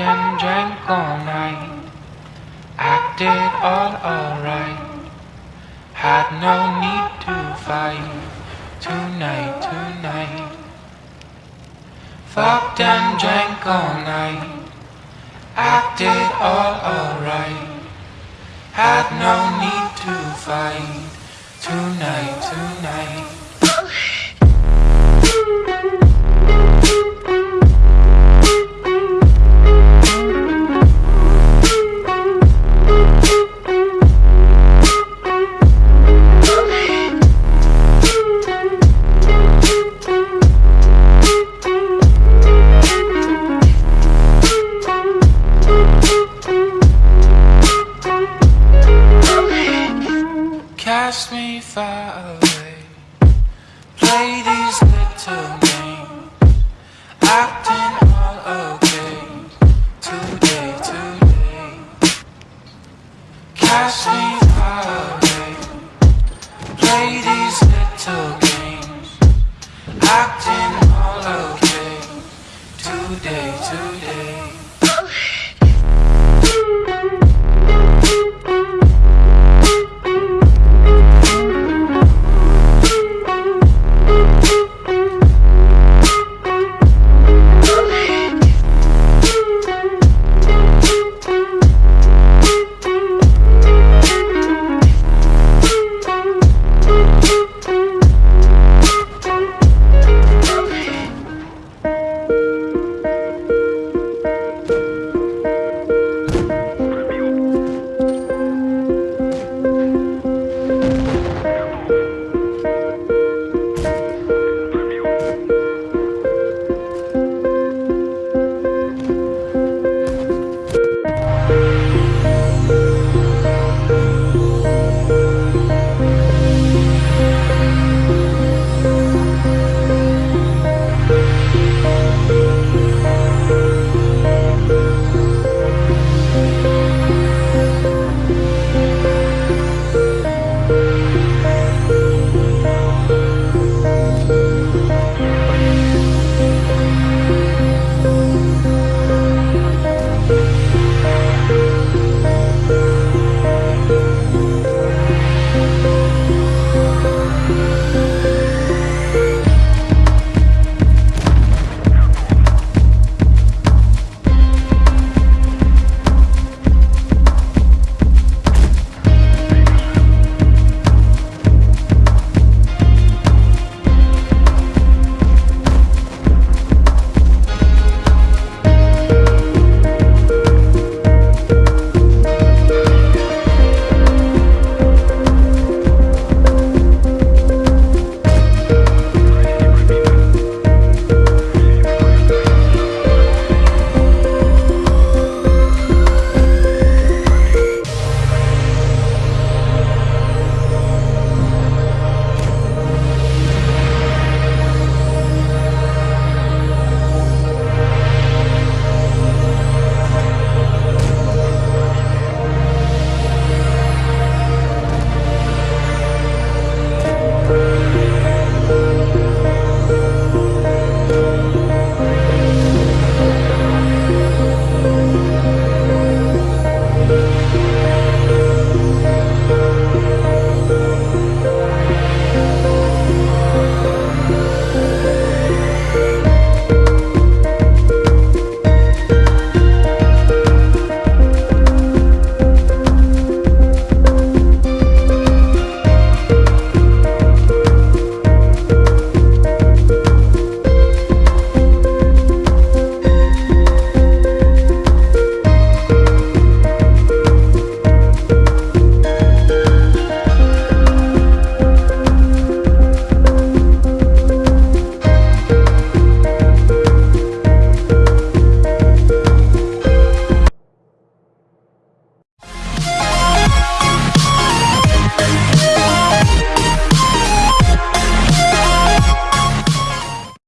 And drank all night. Acted all alright. Had no need to fight. Tonight, tonight. Fucked and drank all night. Acted all alright. Had no need to fight. Tonight, tonight. Away. Play these little games. Acting all okay. Today, today. Cast me away. Play these little games. Acting all okay. Today, today.